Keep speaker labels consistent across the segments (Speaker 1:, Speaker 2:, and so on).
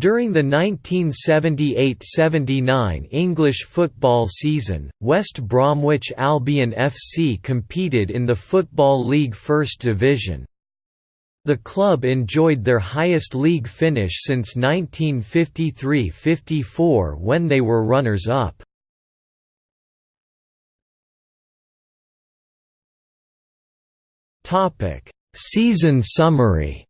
Speaker 1: During the 1978–79 English football season, West Bromwich Albion FC competed in the Football League First Division. The club enjoyed their highest league finish since 1953–54 when they were runners-up. Season summary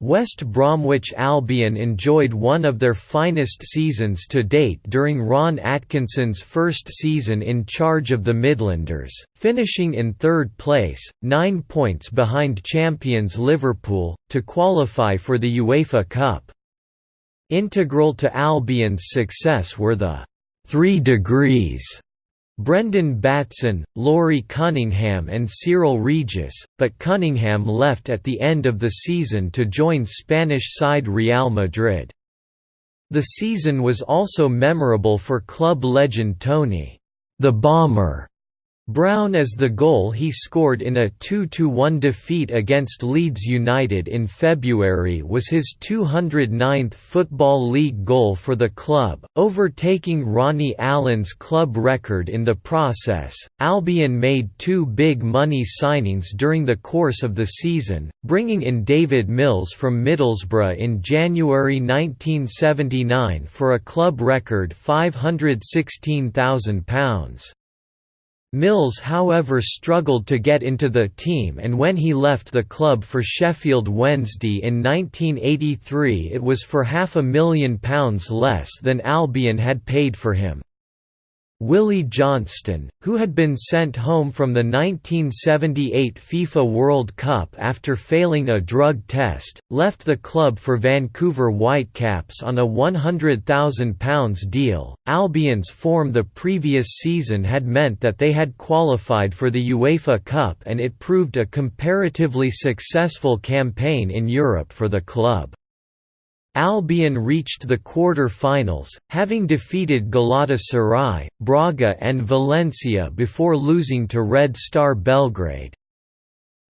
Speaker 1: West Bromwich Albion enjoyed one of their finest seasons to date during Ron Atkinson's first season in charge of the Midlanders, finishing in third place, nine points behind champions Liverpool, to qualify for the UEFA Cup. Integral to Albion's success were the three degrees Brendan Batson, Laurie Cunningham and Cyril Regis, but Cunningham left at the end of the season to join Spanish side Real Madrid. The season was also memorable for club legend Tony, the Bomber Brown as the goal he scored in a 2–1 defeat against Leeds United in February was his 209th Football League goal for the club, overtaking Ronnie Allen's club record in the process. Albion made two big money signings during the course of the season, bringing in David Mills from Middlesbrough in January 1979 for a club record £516,000. Mills however struggled to get into the team and when he left the club for Sheffield Wednesday in 1983 it was for half a million pounds less than Albion had paid for him. Willie Johnston, who had been sent home from the 1978 FIFA World Cup after failing a drug test, left the club for Vancouver Whitecaps on a £100,000 deal. Albion's form the previous season had meant that they had qualified for the UEFA Cup and it proved a comparatively successful campaign in Europe for the club. Albion reached the quarter-finals, having defeated Galatasaray, Braga and Valencia before losing to Red Star Belgrade.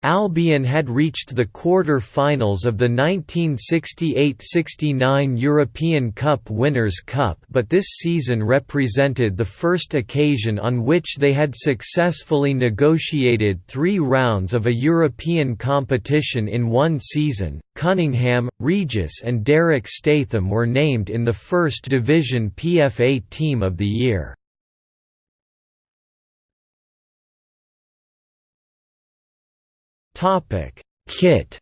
Speaker 1: Albion had reached the quarter-finals of the 1968–69 European Cup Winners' Cup but this season represented the first occasion on which they had successfully negotiated three rounds of a European competition in one season. Cunningham, Regis and Derek Statham were named in the First Division PFA Team of the Year. Kit.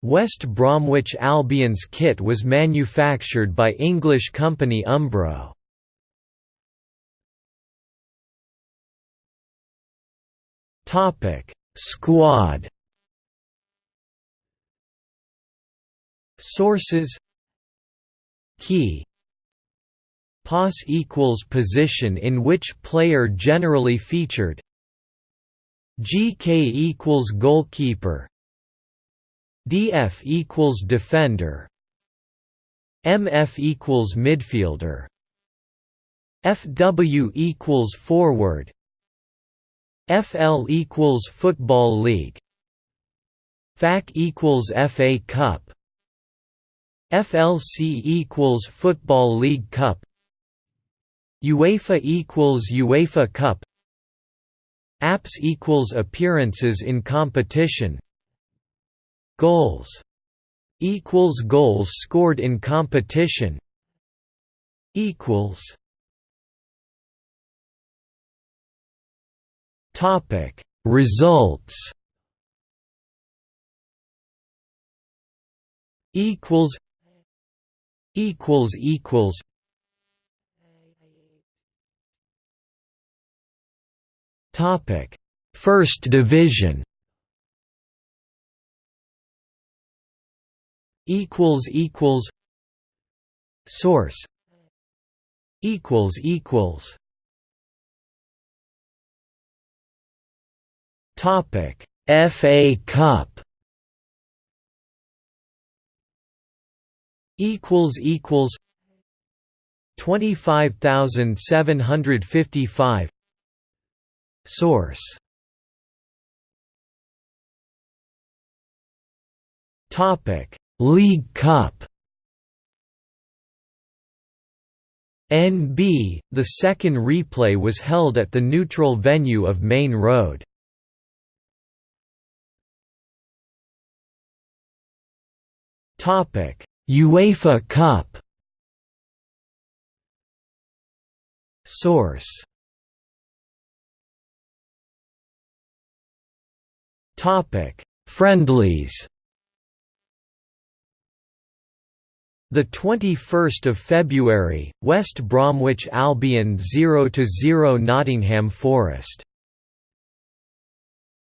Speaker 1: West Bromwich Albion's kit was manufactured by English company Umbro. Topic: Squad. Sources Key POS equals position in which player generally featured GK equals goalkeeper. DF equals defender. MF equals midfielder. FW equals forward. FL equals football league. FAC equals FA Cup. FLC equals Football League Cup. UEFA equals UEFA Cup Apps equals appearances in competition. Goals equals goals scored in competition. Equals Topic. Results equals equals equals Topic: First Division. Equals equals. Source. Equals equals. Topic: FA Cup. Equals equals. Twenty five thousand seven hundred fifty five Source. Topic. League Cup. NB, the second replay was held at the neutral venue of Maine Road. Topic: UEFA Cup. Source Friendlies. The 21st of February, West Bromwich Albion 0 0 Nottingham Forest